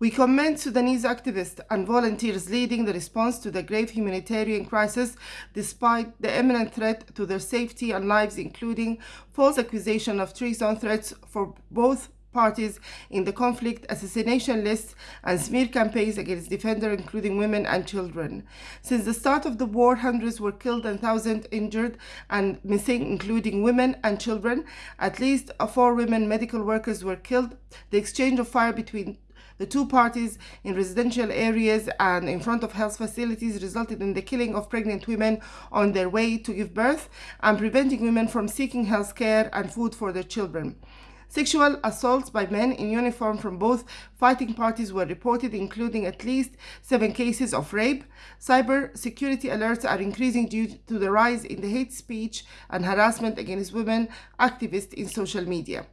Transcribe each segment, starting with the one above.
We commend Sudanese activists and volunteers leading the response to the grave humanitarian crisis despite the imminent threat to their safety and lives, including false accusation of treason threats for both parties in the conflict, assassination lists, and smear campaigns against defenders, including women and children. Since the start of the war, hundreds were killed and thousands injured and missing, including women and children. At least four women medical workers were killed. The exchange of fire between the two parties in residential areas and in front of health facilities resulted in the killing of pregnant women on their way to give birth and preventing women from seeking health care and food for their children. Sexual assaults by men in uniform from both fighting parties were reported, including at least seven cases of rape. Cyber security alerts are increasing due to the rise in the hate speech and harassment against women activists in social media.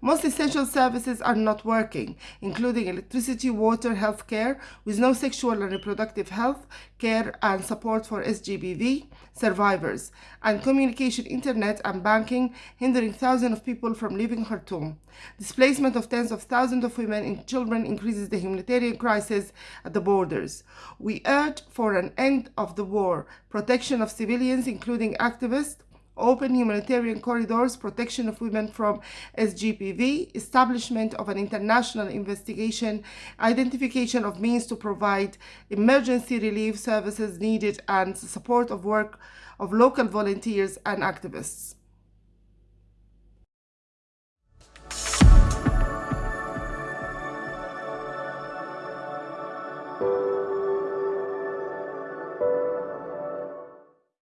Most essential services are not working, including electricity, water, health care, with no sexual and reproductive health care and support for SGBV survivors, and communication, internet, and banking, hindering thousands of people from leaving Khartoum. Displacement of tens of thousands of women and children increases the humanitarian crisis at the borders. We urge for an end of the war, protection of civilians, including activists, open humanitarian corridors, protection of women from SGBV, establishment of an international investigation, identification of means to provide emergency relief services needed, and support of work of local volunteers and activists.